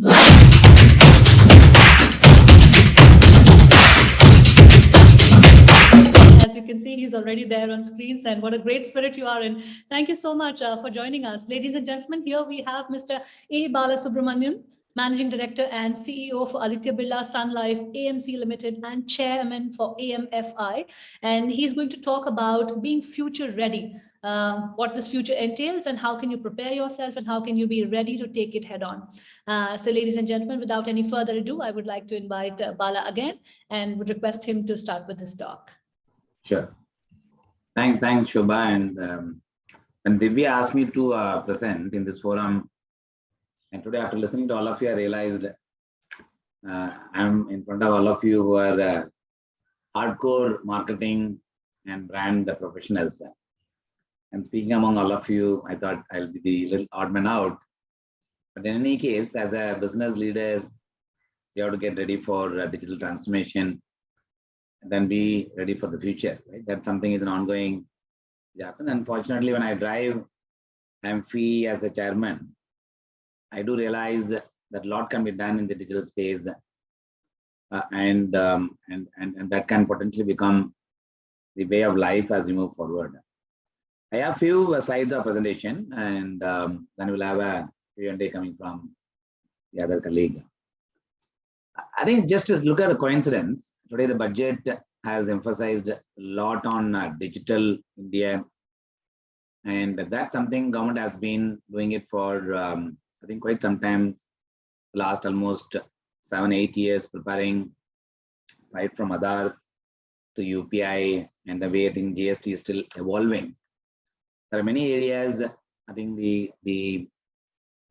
As you can see, he's already there on screens and what a great spirit you are in. Thank you so much uh, for joining us. Ladies and gentlemen, here we have Mr. A. Balasubramanian, Managing Director and CEO for Aditya Birla Sun Life AMC Limited and Chairman for AMFI. And he's going to talk about being future ready, uh, what this future entails and how can you prepare yourself and how can you be ready to take it head on. Uh, so ladies and gentlemen, without any further ado, I would like to invite uh, Bala again and would request him to start with his talk. Sure. Thanks, thanks, Shobha. And um, Divya asked me to uh, present in this forum, and today after listening to all of you, I realized uh, I'm in front of all of you who are uh, hardcore marketing and brand professionals. And speaking among all of you, I thought I'll be the little odd man out. But in any case, as a business leader, you have to get ready for uh, digital transformation and then be ready for the future. Right? That something is an ongoing happen. Unfortunately, when I drive AMFI as a chairman, I do realize that a lot can be done in the digital space, uh, and, um, and and and that can potentially become the way of life as we move forward. I have few uh, slides of presentation, and um, then we'll have a Q&A coming from the other colleague. I think just to look at a coincidence, today the budget has emphasized a lot on uh, digital India. And that's something government has been doing it for, um, I think, quite some time, last almost seven, eight years, preparing right from Aadhaar to UPI and the way I think GST is still evolving. There are many areas, I think the, the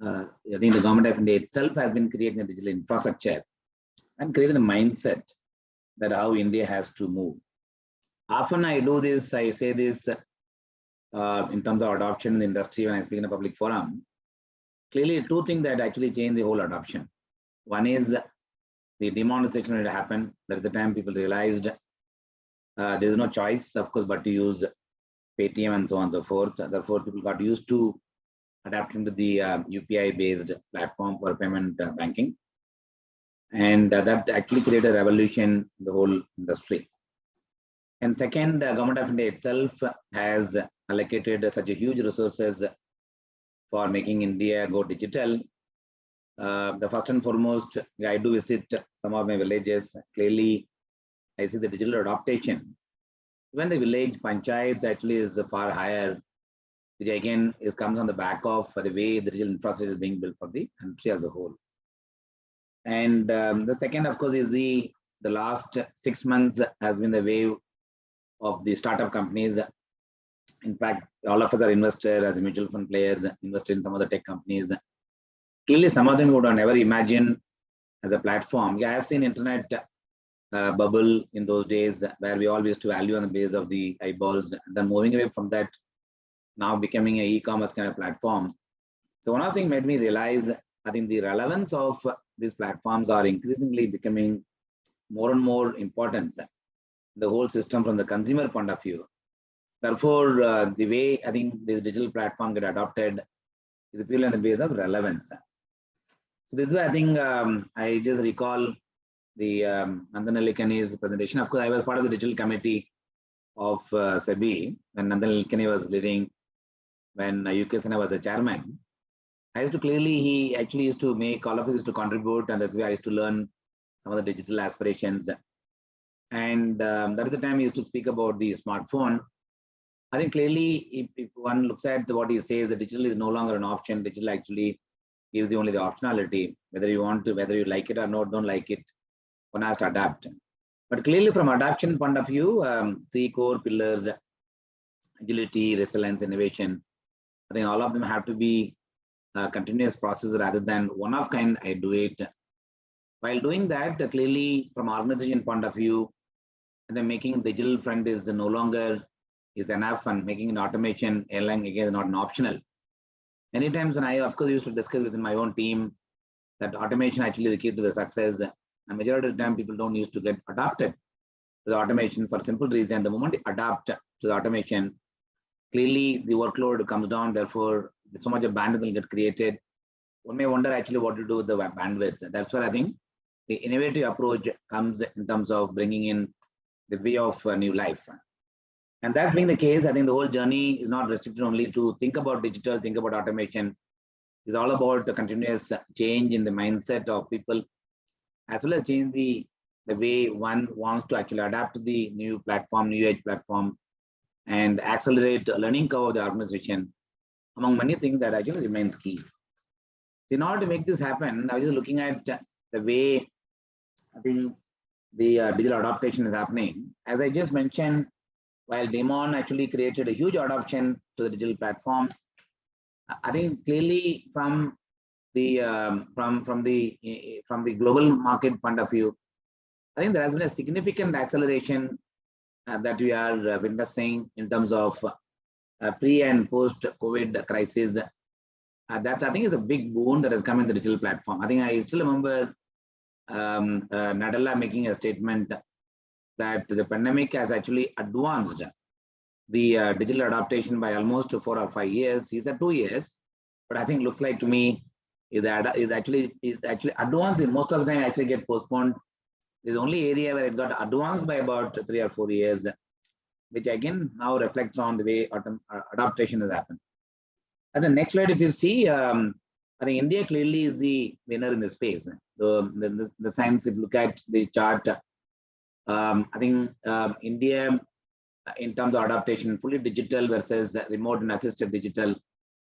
uh, I think the government of India itself has been creating a digital infrastructure and creating the mindset that how India has to move. Often I do this, I say this uh, in terms of adoption in the industry when I speak in a public forum. Clearly, two things that actually change the whole adoption. One is the demonetization that happened. That's the time people realized uh, there is no choice, of course, but to use Paytm and so on and so forth. Therefore, people got used to adapting to the uh, UPI-based platform for payment uh, banking and uh, that actually created a revolution in the whole industry. And second, the government of India itself has allocated such a huge resources for making India go digital. Uh, the first and foremost, I do visit some of my villages. Clearly, I see the digital adaptation. When the village panchayat actually is far higher, which again is comes on the back of the way the digital infrastructure is being built for the country as a whole. And um, the second, of course, is the the last six months has been the wave of the startup companies. In fact, all of us are investors as mutual fund players, invested in some of the tech companies. Clearly, some of them would have never imagined as a platform. Yeah, I have seen internet uh, bubble in those days where we used to value on the base of the eyeballs. Then moving away from that, now becoming an e-commerce kind of platform. So one of the things made me realize, I think the relevance of these platforms are increasingly becoming more and more important the whole system from the consumer point of view therefore uh, the way i think this digital platform get adopted is purely on the basis of relevance so this is why i think um, i just recall the um, Nandan Nilekani's presentation. Of course, I was part of the digital committee of uh, SEBI when Nandan Nilekani was leading, when uh, UK Sinha was the chairman. I used to clearly, he actually used to make all of this to contribute, and that's why I used to learn some of the digital aspirations. And um, that is the time he used to speak about the smartphone. I think clearly, if, if one looks at what he says, the digital is no longer an option. Digital actually gives you only the optionality, whether you want to, whether you like it or not, don't like it, one has to adapt. But clearly, from adoption point of view, um, three core pillars: agility, resilience, innovation. I think all of them have to be uh, continuous process rather than one of kind I do it. While doing that, clearly from organization point of view, the making digital front is no longer is enough and making an automation airline again is not an optional. Many times when I of course used to discuss within my own team that automation actually is the key to the success and majority of the time people don't used to get adopted to the automation for simple reason. The moment you adapt to the automation, clearly the workload comes down, therefore so much of bandwidth will get created. one may wonder actually what to do with the bandwidth. That's where I think the innovative approach comes in terms of bringing in the way of uh, new life. And that being the case, I think the whole journey is not restricted only to think about digital, think about automation. It's all about the continuous change in the mindset of people, as well as change the, the way one wants to actually adapt to the new platform, new age platform, and accelerate the learning curve of the organization, among many things that actually remains key. So In order to make this happen, I was just looking at the way I think the uh, digital adaptation is happening. As I just mentioned, while Demon actually created a huge adoption to the digital platform, I- think clearly from the um, from from the from the global market point of view, I think there has been a significant acceleration uh, that we are uh, witnessing in terms of uh, pre and post COVID crisis. Uh, that's I think is a big boon that has come in the digital platform. I think I still remember um, uh, Nadella making a statement that the pandemic has actually advanced the uh, digital adaptation by almost four or five years. He said two years, but I think looks like to me is that is actually is actually advanced. Most of the time actually get postponed. There's only area where it got advanced by about three or four years, which again now reflects on the way uh, adaptation has happened. And the next slide, if you see, um, I think India clearly is the winner in the space. The, the, the, the science, if you look at the chart, um, I think um, India, uh, in terms of adaptation, fully digital versus remote and assisted digital,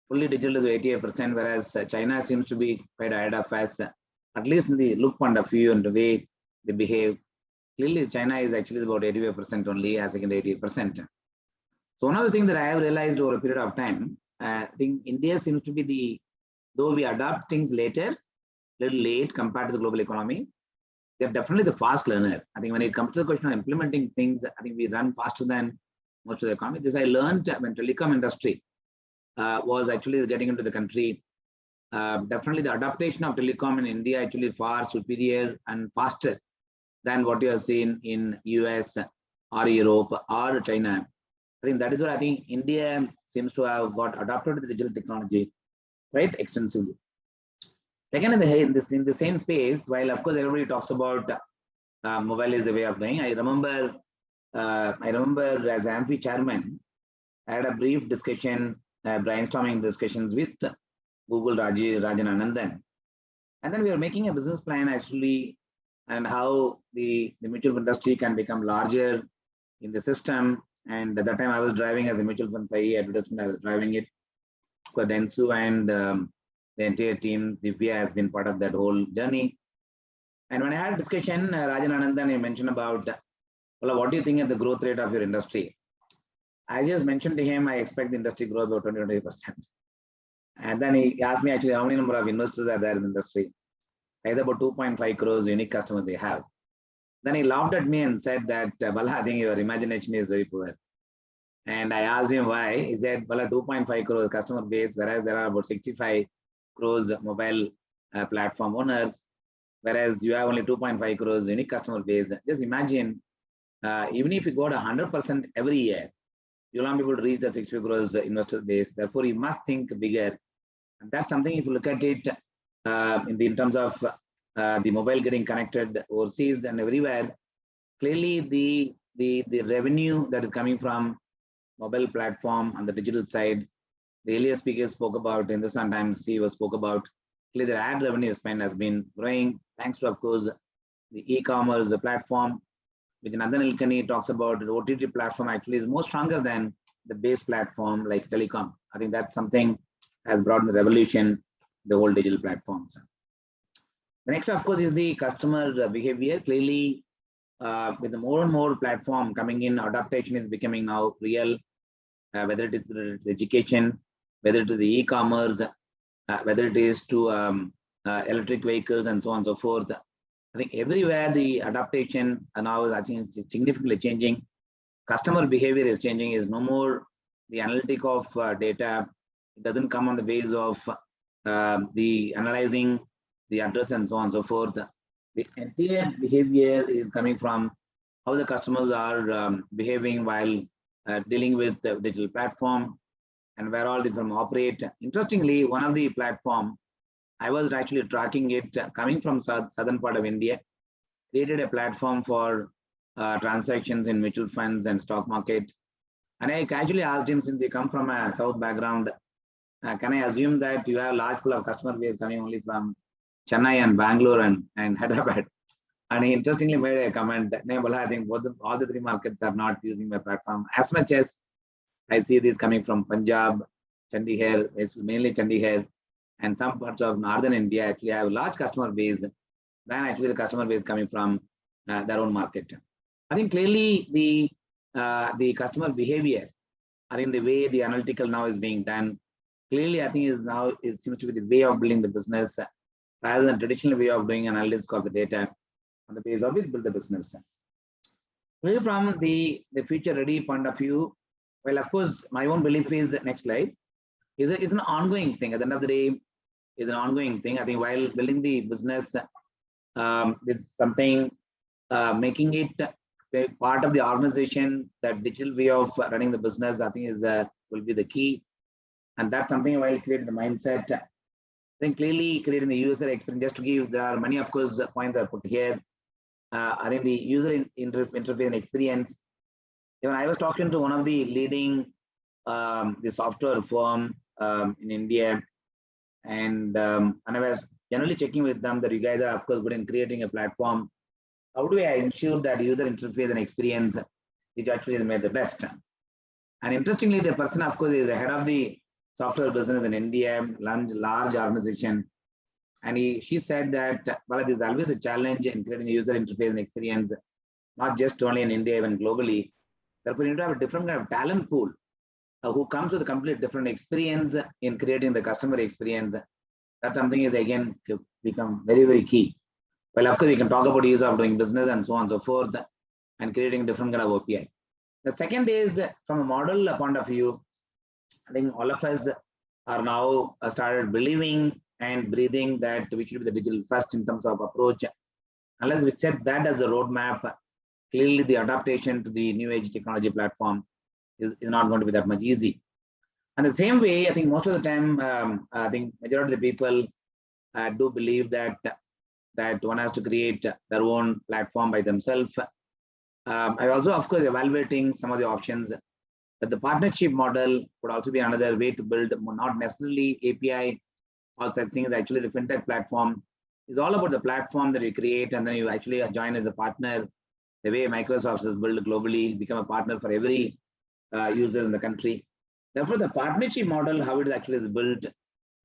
fully digital is 88%, whereas uh, China seems to be quite ahead of us, at least in the look point of view and the way they behave. Clearly, China is actually about 85% only, as against 88%. So one of the things that I have realized over a period of time, uh, I think India seems to be the, though we adopt things later, little late compared to the global economy, they're definitely the fast learner. I think when it comes to the question of implementing things, I think we run faster than most of the economy. This I learned when telecom industry uh, was actually getting into the country. Uh, definitely the adaptation of telecom in India actually far superior and faster than what you have seen in US or Europe or China. I think that is what I think India seems to have got adapted to the digital technology quite extensively. Second, in the, in this in the same space, while of course everybody talks about uh, mobile is the way of going, I remember uh, I remember as AMFI chairman, I had a brief discussion, uh, brainstorming discussions with Google Raji Rajan Anandan, and then we were making a business plan actually, and how the the mutual industry can become larger in the system. And at that time, I was driving as a mutual fund advertisement. I was driving it. For Dentsu and um, the entire team, Divya has been part of that whole journey. And when I had a discussion, uh, Rajan Anandan, he mentioned about, well, what do you think of the growth rate of your industry? I just mentioned to him, I expect the industry grow about 20, 20%. And then he asked me actually how many number of investors are there in the industry. I said about 2.5 crores unique customers they have. Then he laughed at me and said that, uh, Bala, I think your imagination is very poor. And I asked him why. He said, Bala, 2.5 crores customer base, whereas there are about 65 crores mobile uh, platform owners, whereas you have only 2.5 crores unique customer base. Just imagine, uh, even if you go to 100% every year, you'll not be able to reach the 60 crores investor base. Therefore, you must think bigger. And that's something, if you look at it uh, in, the, in terms of uh, the mobile getting connected overseas and everywhere, clearly the, the, the revenue that is coming from mobile platform on the digital side the earlier speakers spoke about in the sometimes CEO spoke about clearly the ad revenue spend has been growing thanks to of course the e-commerce platform which Nandan Nilekani talks about the OTT platform actually is more stronger than the base platform like telecom. I think that's something has brought the revolution the whole digital platforms. The next of course is the customer behavior clearly uh, with the more and more platform coming in adaptation is becoming now real uh, whether it is education whether it is the e-commerce, uh, whether it is to um, uh, electric vehicles and so on and so forth. I think everywhere the adaptation now is I think significantly changing. Customer behavior is changing. Is no more the analytic of uh, data. It doesn't come on the base of the analyzing the address and so on and so forth. The entire behavior is coming from how the customers are um, behaving while dealing with the digital platform and where all the firm operate. Interestingly, one of the platform I was actually tracking it uh, coming from south, southern part of India, created a platform for uh, transactions in mutual funds and stock market. And I casually asked him, since you come from a south background, uh, can I assume that you have large pool of customer base coming only from Chennai and Bangalore and, and Hyderabad? And he interestingly made a comment that, "Nee, Bala, I think both the, all the three markets are not using my platform as much as I see these coming from Punjab, Chandigarh, it's mainly Chandigarh, and some parts of northern India actually have a large customer base than actually the customer base coming from uh, their own market. I think clearly the uh, the customer behavior, I think the way the analytical now is being done, clearly I think is now it seems to be the way of building the business rather than traditional way of doing analytics of the data on the base of which build the business. From the, the future ready point of view, well, of course, my own belief is that next slide is, is an ongoing thing. At the end of the day, is an ongoing thing. I think while building the business um, is something uh, making it part of the organization, that digital way of running the business, I think is uh, will be the key. And that's something while creating the mindset, I think clearly creating the user experience, just to give, there are many, of course, points I put here. Uh, I think the user in, inter, interface and experience. Even I was talking to one of the leading um, the software firm um, in India, and um, and I was generally checking with them that you guys are of course good in creating a platform. How do I ensure that user interface and experience is actually made the best? And interestingly, the person of course is the head of the software business in India, large large organization, and he, she said that, well, there's always a challenge in creating a user interface and experience, not just only in India, even globally. Therefore, you need to have a different kind of talent pool uh, who comes with a completely different experience in creating the customer experience. That something is again become very, very key. Well, of course, we can talk about ease of doing business and so on and so forth and creating different kind of API. The second is from a model point of view, I think all of us are now uh, started believing and breathing that we should be the digital first in terms of approach. Unless we set that as a roadmap, clearly the adaptation to the new age technology platform is, is not going to be that much easy. And the same way, I think most of the time, um, I think majority of the people uh, do believe that that one has to create their own platform by themselves. Um, I also, of course, evaluating some of the options that the partnership model could also be another way to build not necessarily API all such things. Actually, the fintech platform is all about the platform that you create, and then you actually join as a partner. The way Microsoft is built globally, become a partner for every uh, users in the country. Therefore, the partnership model, how it actually is built,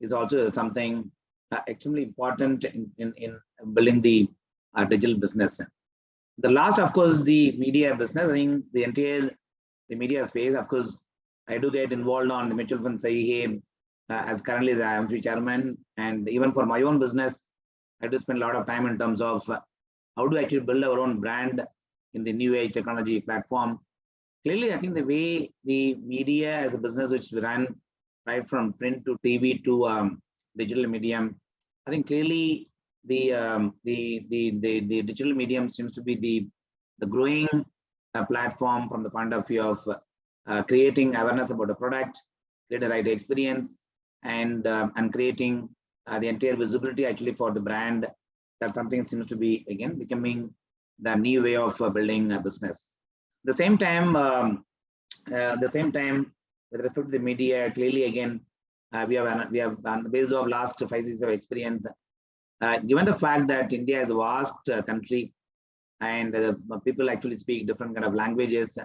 is also something uh, extremely important in, in, in building the uh, digital business. The last, of course, the media business. I think the entire the media space, of course, I do get involved on the mutual fund Sahi uh, as currently I am the chairman. And even for my own business, I do spend a lot of time in terms of uh, how to actually build our own brand in the new age technology platform. Clearly, I think the way the media as a business which we run right from print to TV to um, digital medium, I think clearly the, um, the, the, the, the, digital medium seems to be the, the growing uh, platform from the point of view of uh, creating awareness about the product, create a right experience, and um, and creating uh, the entire visibility actually for the brand that something seems to be again becoming the new way of uh, building a business the same time um, uh, the same time with respect to the media clearly again uh, we have we have on the basis of last five years of experience given the fact that india is a vast country and people actually speak different kind of languages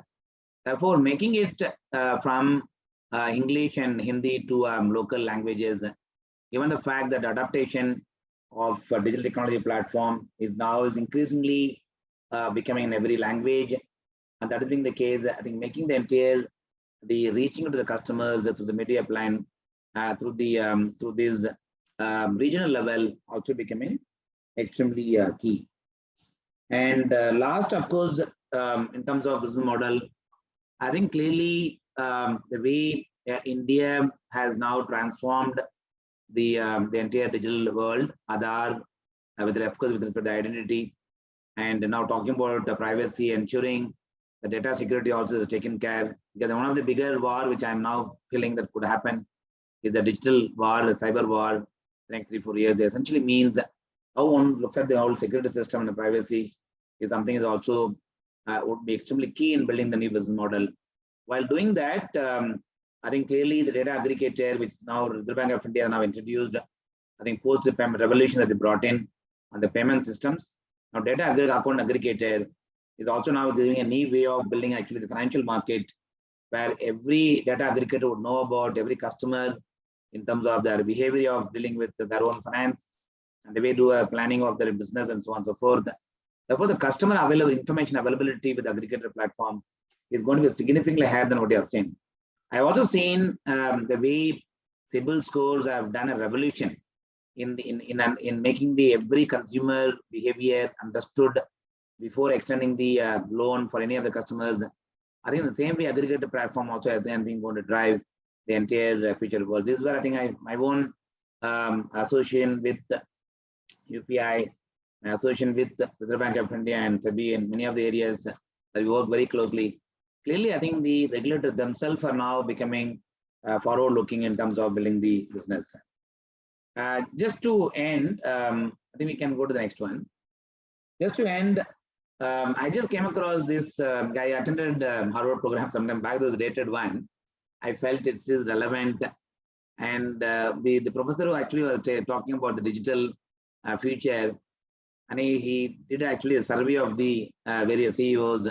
therefore making it from uh, English and Hindi to um, local languages. Given the fact that adaptation of uh, digital technology platform is now is increasingly uh, becoming in every language, and that is being the case, I think making the entire the reaching to the customers through the media plan uh, through the um, through this um, regional level also becoming extremely uh, key. And uh, last, of course, um, in terms of business model, I think clearly um, the way uh, India has now transformed the um, the entire digital world, Aadhaar, uh, with of course with respect to identity, and now talking about the privacy, ensuring the data security also is taken care. Because one of the bigger war which I'm now feeling that could happen is the digital war, the cyber war. the next three, four years, essentially means how one looks at the whole security system and the privacy is something is also uh, would be extremely key in building the new business model. While doing that, um, I think clearly the data aggregator, which now Reserve Bank of India now introduced, I think post the payment revolution that they brought in on the payment systems. Now data account aggregator is also now giving a new way of building actually the financial market where every data aggregator would know about every customer in terms of their behavior of dealing with their own finance and the way do a planning of their business and so on and so forth. Therefore, the customer available information availability with aggregator platform is going to be significantly higher than what you have seen. I have also seen um, the way CIBIL scores have done a revolution in in in, an- in making the every consumer behavior understood before extending the uh, loan for any of the customers. I think the same way aggregator platform also I think going to drive the entire uh, future world. This is where I think I my own um, association with UPI, association with Reserve Bank of India and SEBI in many of the areas that we work very closely. Clearly, I think the regulators themselves are now becoming uh, forward looking in terms of building the business. Uh, just to end, um, I think we can go to the next one. Just to end, um, I just came across this uh, guy attended um, Harvard program sometime back, this dated one. I felt it is still relevant. And uh, the, the professor who actually was talking about the digital uh, future, and he, he did actually a survey of the uh, various CEOs.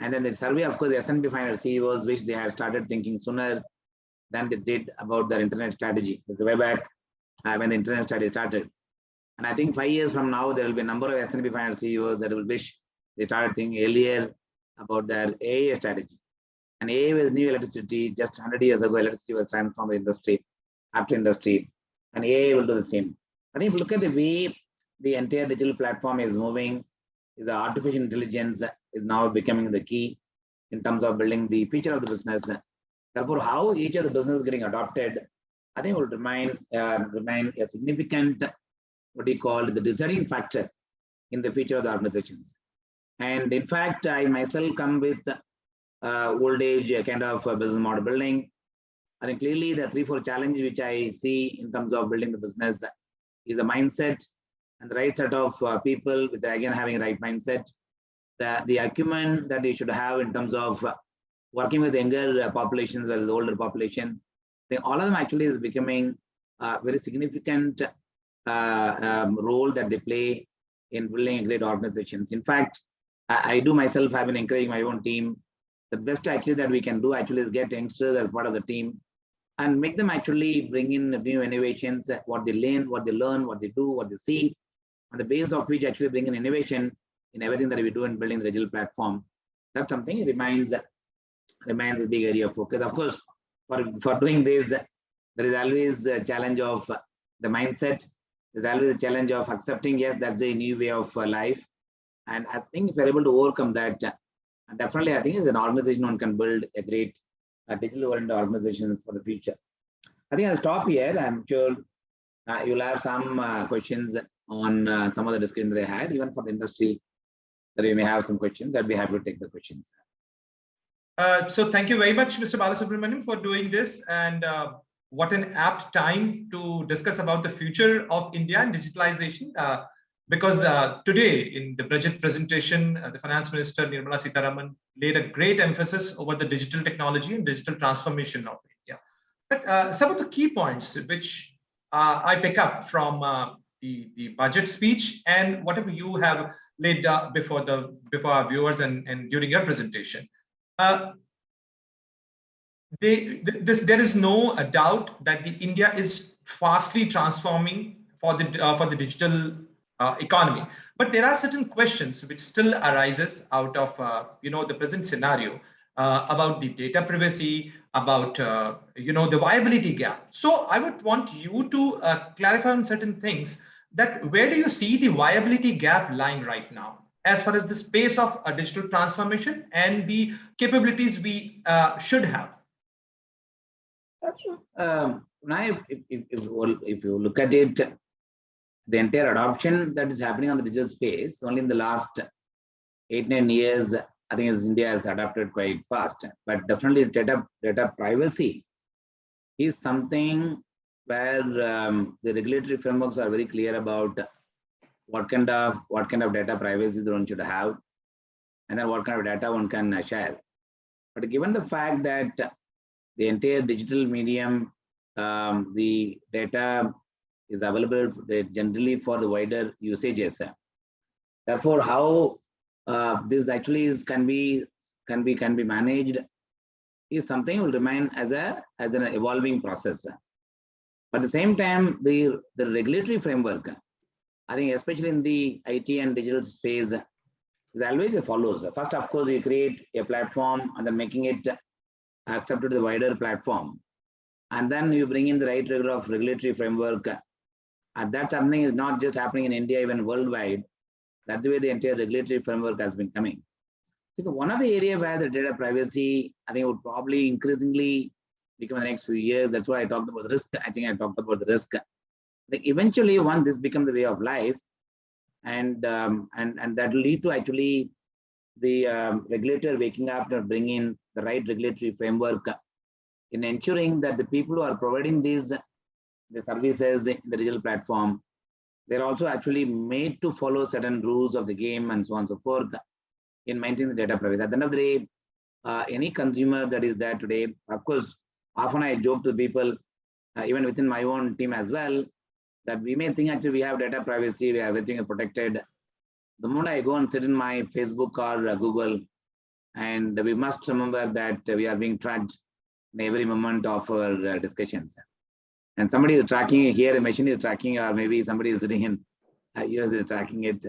And then the survey, of course, the S&P 500 CEOs, which they had started thinking sooner than they did about their internet strategy. This is way back uh, when the internet strategy started. And I think five years from now, there will be a number of S&P 500 CEOs that will wish they started thinking earlier about their AI strategy. And AI was new electricity. Just 100 years ago, electricity was transformed industry after industry. And AI will do the same. I think if you look at the way the entire digital platform is moving, is the artificial intelligence is now becoming the key in terms of building the future of the business. Therefore, how each of the business is getting adopted, I think will remain uh, remain a significant what you call the deciding factor in the future of the organizations. And in fact, I myself come with uh, old age kind of business model building. I think clearly the three, four challenges which I see in terms of building the business is the mindset and the right set of uh, people with again having right mindset. The, the acumen that you should have in terms of uh, working with younger uh, populations versus older population. Think all of them actually is becoming a very significant uh, um, role that they play in building great organizations. In fact, I, I do myself I've been encouraging my own team. The best actually that we can do actually is get youngsters as part of the team and make them actually bring in new innovations, what they learn, what they learn, what they do, what they see, on the base of which actually bring in innovation in everything that we do in building the digital platform. That's something it remains remains a big area of focus. Of course, for, for doing this, there is always a challenge of the mindset. There's always a challenge of accepting, yes, that's a new way of uh, life. And I think if you're able to overcome that, definitely I think as an organization, one can build a great uh, digital oriented organization for the future. I think I'll stop here. I'm sure uh, you'll have some uh, questions on uh, some of the discussion that I had, even for the industry, that you may have some questions. I'd be happy to take the questions. Uh, so thank you very much, Mr. Balasubramanian, for doing this. And uh, what an apt time to discuss about the future of India and digitalization. Uh, because uh, today in the budget presentation, uh, the finance minister Nirmala Sitharaman laid a great emphasis over the digital technology and digital transformation of India. But some of the key points which I pick up from the, the budget speech and whatever you have laid before the before our viewers and, and during your presentation. Uh, they, this, there is no doubt that the India is fastly transforming for the uh, for the digital uh, economy. But there are certain questions which still arises out of uh, you know the present scenario uh, about the data privacy, about you know the viability gap. So I would want you to clarify on certain things that where do you see the viability gap lying right now as far as the space of a digital transformation and the capabilities we uh, should have? Um, now, if, if, if, if you look at it, the entire adoption that is happening on the digital space, only in the last eight, nine years, I think India has adapted quite fast. But definitely data, data privacy is something where um, the regulatory frameworks are very clear about what kind of what kind of data privacy one should have, and then what kind of data one can share. But given the fact that the entire digital medium, um, the data is available generally for the wider usages. Therefore, how uh, this actually is can be can be can be managed is something will remain as a as an evolving process. But at the same time, the the regulatory framework, I think especially in the IT and digital space, is always follows. First, of course, you create a platform and then making it accepted to the wider platform. And then you bring in the right rigor of regulatory framework. And that something is not just happening in India, even worldwide. That's the way the entire regulatory framework has been coming. So one of the area where the data privacy, I think would probably increasingly become in the next few years. That's why I talked about the risk. I think I talked about the risk. Think eventually, once this becomes the way of life, and um, and and that lead to actually the um, regulator waking up and bringing in the right regulatory framework in ensuring that the people who are providing these the services in the digital platform, they're also actually made to follow certain rules of the game and so on and so forth in maintaining the data privacy. At the end of the day, uh, any consumer that is there today, of course, often I joke to people, uh, even within my own team as well, that we may think actually we have data privacy, we have everything is protected. The moment I go and sit in my Facebook or uh, Google, and we must remember that we are being tracked in every moment of our uh, discussions. And somebody is tracking here, a machine is tracking, or maybe somebody is sitting in uh, US is tracking it.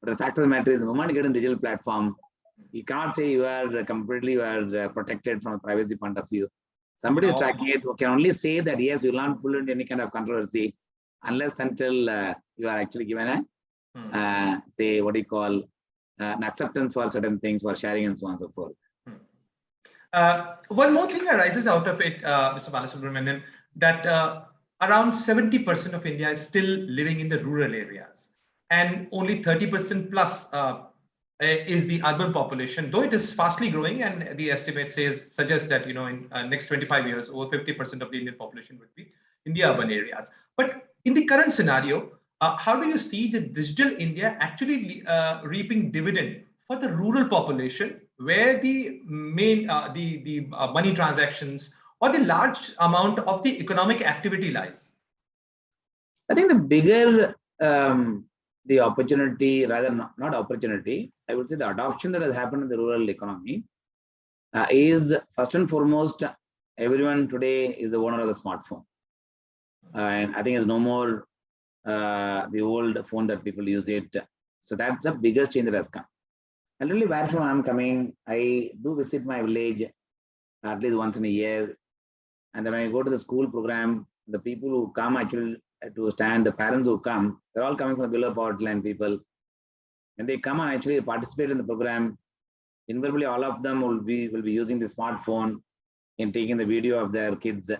But the fact of the matter is, the moment you get in digital platform, you cannot say you are completely you are uh, protected from a privacy point of view. Somebody is tracking it, who can only say that yes, you will not pull into any kind of controversy unless until uh, you are actually given a Hmm. uh, say what do you call uh, an acceptance for certain things for sharing and so on and so forth. Uh, one more thing arises out of it, uh, Mr. Balasubramanian, that uh, around 70% of India is still living in the rural areas, and only 30% plus uh, is the urban population. Though it is fastly growing, and the estimate says suggests that you know in uh, next 25 years, over 50% of the Indian population would be in the urban areas. But in the current scenario, uh, how do you see the digital India actually uh, reaping dividend for the rural population where the main uh, the the uh, money transactions or the large amount of the economic activity lies I think the bigger um, the opportunity, rather not, not opportunity, I would say the adoption that has happened in the rural economy uh, is first and foremost, everyone today is the owner of the smartphone. And I think it's no more uh, the old phone that people use it. So that's the biggest change that has come. And really where from I'm coming, I do visit my village at least once in a year. And then when I go to the school program, the people who come actually to stand, the parents who come, they're all coming from below poverty line people. And they come and actually participate in the program. Invariably, all of them will be will be using the smartphone in taking the video of their kids'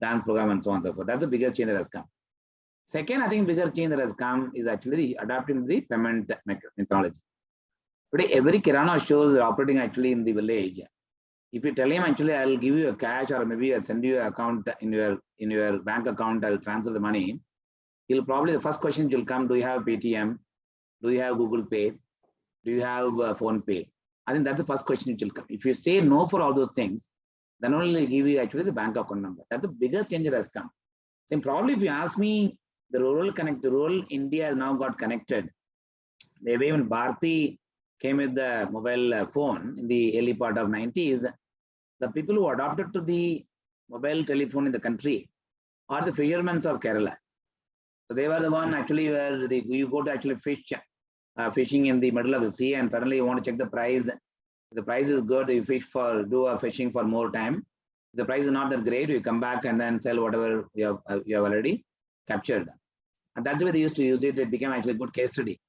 dance program and so on and so forth. That's the biggest change that has come. Second, I think bigger change that has come is actually the adapting the payment methodology. Today, every Kirana shows are operating actually in the village. If you tell him actually I'll give you a cash or maybe I'll send you an account in your in your bank account, I'll transfer the money. He'll probably the first question will come: Do you have Paytm? Do you have Google Pay? Do you have uh, PhonePe? I think that's the first question which will come. If you say no for all those things, then only they give you actually the bank account number. That's a bigger change that has come. Then probably if you ask me, the rural connect, the rural India has now got connected. Maybe when Bharti came with the mobile uh, phone in the early part of 90s, the people who adopted to the mobile telephone in the country are the fishermen of Kerala. So they were the one actually where the, you go to actually fish, uh, fishing in the middle of the sea and suddenly you want to check the price. The price is good, you fish for, do a fishing for more time. The price is not that great, you come back and then sell whatever you have, uh, you have already captured. And that's the way they used to use it. It became actually a good case study.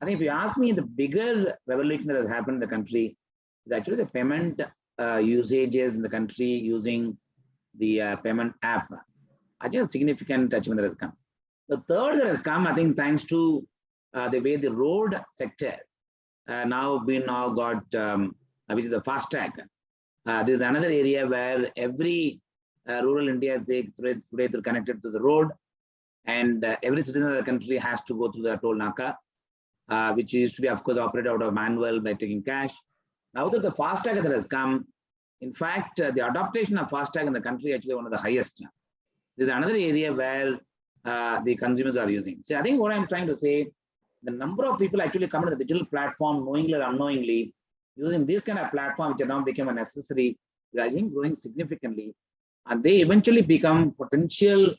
I think if you ask me, the bigger revolution that has happened in the country is actually the payment uh, usages in the country using the uh, payment app. I think a significant achievement that has come. The third that has come, I think, thanks to uh, the way the road sector uh, now been now got, um, which is the FASTag. Uh, this is another area where every uh, rural India is today, connected to the road and uh, every citizen of the country has to go through the toll naka, which used to be, of course, operated out of manual by taking cash. Now that the FASTag that has come, in fact, the adaptation of FASTag in the country actually one of the highest. This is another area where uh, the consumers are using. So I think what I'm trying to say, the number of people actually come to the digital platform knowingly or unknowingly using this kind of platform, which now become a necessary, think growing significantly. And they eventually become potential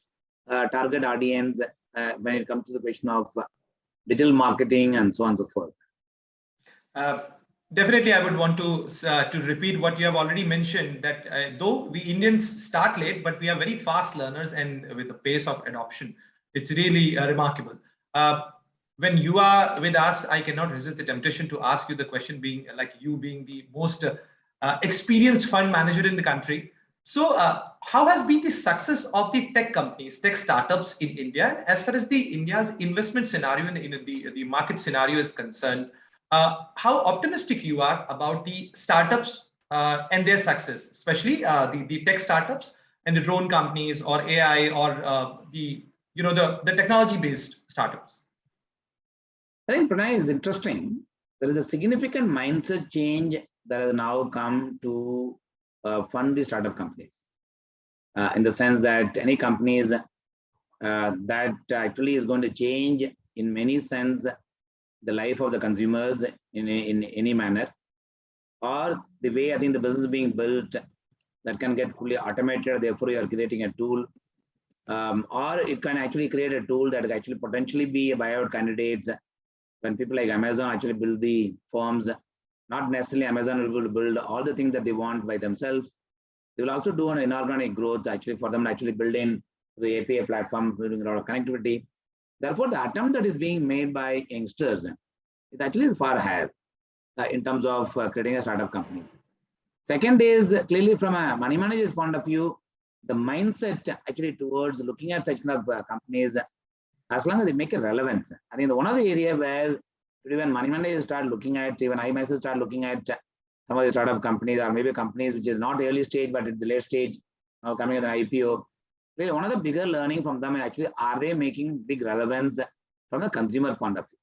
uh, target audience uh, when it comes to the question of digital marketing and so on and so forth. Uh, definitely, I would want to uh, to repeat what you have already mentioned. That uh, though we Indians start late, but we are very fast learners, and with the pace of adoption, it's really remarkable. When you are with us, I cannot resist the temptation to ask you the question, being like you being the most uh, experienced fund manager in the country. So, uh, how has been the success of the tech companies, tech startups in India, as far as the India's investment scenario and in the the market scenario is concerned? Uh, how optimistic you are about the startups uh, and their success, especially uh, the the tech startups and the drone companies or AI or uh, the you know the the technology based startups. I think Pranay is interesting. There is a significant mindset change that has now come to uh, fund the startup companies. Uh, in the sense that any companies uh, that actually is going to change in many sense the life of the consumers in, a, in any manner or the way I think the business is being built that can get fully automated therefore you are creating a tool um, or it can actually create a tool that actually potentially be a buyout candidates when people like Amazon actually build the forms not necessarily Amazon will build all the things that they want by themselves. They will also do an inorganic growth actually for them to actually build in the API platform, building a lot of connectivity. Therefore, the attempt that is being made by youngsters is actually far higher uh, in terms of uh, creating a startup companies. Second is clearly from a money manager's point of view, the mindset actually towards looking at such kind of uh, companies, as long as they make a relevance. I think the one of the area where even money managers start looking at, even I myself start looking at some of the startup companies or maybe companies which is not early stage, but at the late stage, now coming as an IPO. Really one of the bigger learning from them actually, are they making big relevance from the consumer point of view?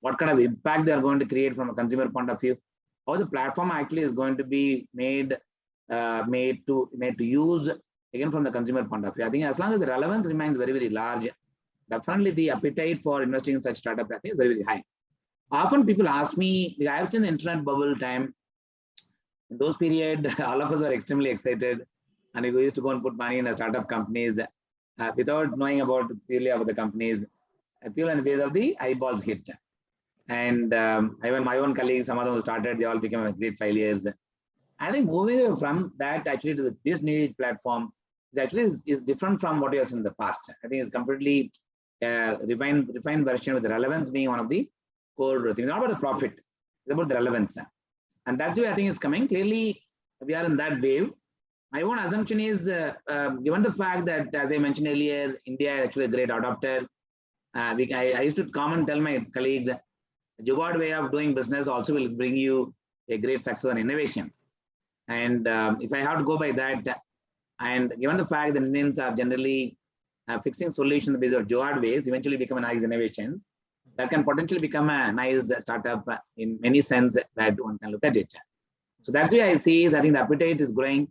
What kind of impact they are going to create from a consumer point of view? How the platform actually is going to be made, uh, made to made to use again from the consumer point of view. I think as long as the relevance remains very, very large, definitely the appetite for investing in such startup I think is very, very high often people ask me, I have seen the internet bubble time. In those period, all of us are extremely excited. And we used to go and put money in a startup companies uh, without knowing about purely about the companies. Uh, people in the base of the eyeballs hit. And um, even my own colleagues, some of them who started, they all became great failures. I think moving from that actually to this new platform is actually is, is different from what was in the past. I think it's completely uh, refined, refined version with relevance being one of the core thing. It's not about the profit, it's about the relevance. And that's why I think it's coming. Clearly, we are in that wave. My own assumption is, uh, uh, given the fact that, as I mentioned earlier, India is actually a great adopter. Uh, we, I, I, used to come and tell my colleagues, Jugaad way of doing business also will bring you a great success and innovation. And um, if I have to go by that, and given the fact that Indians are generally uh, fixing solutions based on Jugaad ways, eventually become a nice innovations that can potentially become a nice startup in many sense that one can look at it. So that's why I see is I think the appetite is growing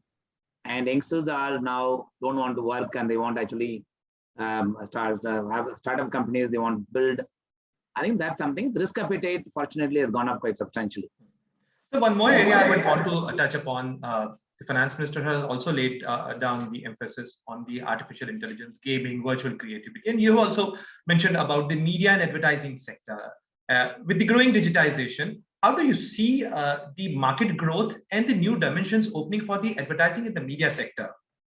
and youngsters are now don't want to work and they want actually um, start uh, have startup companies they want to build. I think that's something the risk appetite fortunately has gone up quite substantially. So one more area I would want to touch upon uh, the finance minister has also laid uh, down the emphasis on the artificial intelligence, gaming, virtual creativity. And you also mentioned about the media and advertising sector. Uh, with the growing digitization, how do you see uh, the market growth and the new dimensions opening for the advertising in the media sector?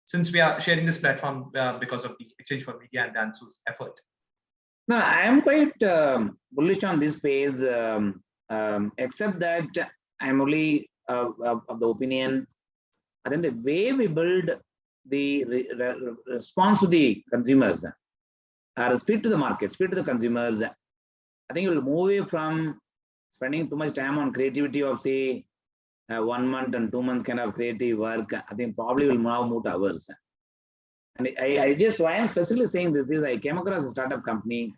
Since we are sharing this platform uh, because of the exchange4media and Dentsu's effort. No, I am quite um, bullish on this space, um, um, except that I'm only of the opinion and then the way we build the re re response to the consumers or speed to the market, speed to the consumers, I think it will move away from spending too much time on creativity of say uh, one month and two months kind of creative work. I think probably will now move to hours. And I, I just, why I'm specifically saying this is I came across a startup company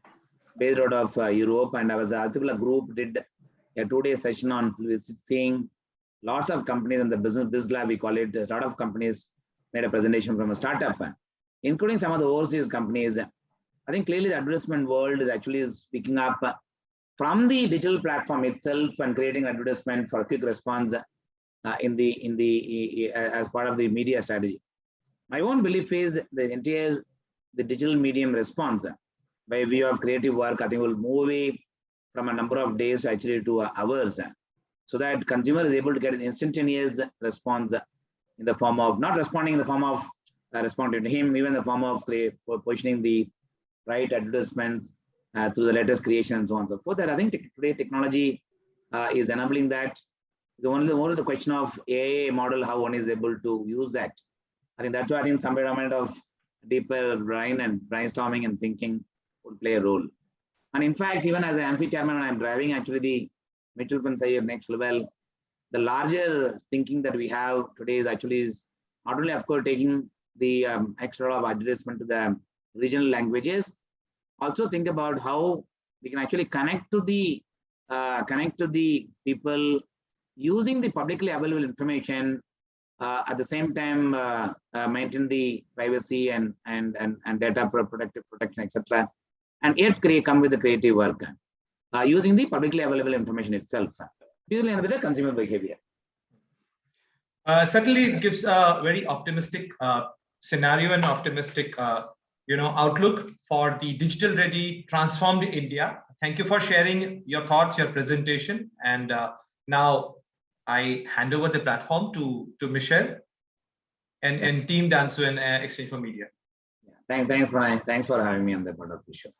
based out of uh, Europe and I was, a particular group did a two-day session on seeing lots of companies in the business, biz lab, we call it, a lot of companies made a presentation from a startup, including some of the overseas companies. I think clearly the advertisement world is actually picking up from the digital platform itself and creating advertisement for quick response uh, in the in the as part of the media strategy. My own belief is the entire the digital medium response by view of creative work, I think will move away from a number of days actually to hours so that consumer is able to get an instantaneous response in the form of not responding in the form of uh, responding to him, even the form of positioning the right advertisements uh, through the latest creation and so on and so forth. That I think today technology uh, is enabling that. The only more the question of AI model, how one is able to use that. I think that's why I think some amount of deeper brain and brainstorming and thinking would play a role. And in fact, even as an AMFI chairman, when I'm driving actually the fund side next level, the larger thinking that we have today is actually is not only of course taking the um, extra of adjustment to the regional languages, also think about how we can actually connect to the uh, connect to the people using the publicly available information uh, at the same time uh, uh maintain the privacy and and and, and data for protective protection etc and yet create come with the creative work uh, using the publicly available information itself usually with the consumer behavior uh, certainly gives a very optimistic scenario and optimistic you know, outlook for the digital ready transformed India. Thank you for sharing your thoughts, your presentation. And uh, now I hand over the platform to, to Michelle and, and team Dentsu and uh, exchange4media. Yeah. Thanks, thanks, Pranay. Thanks for having me on the part of the show.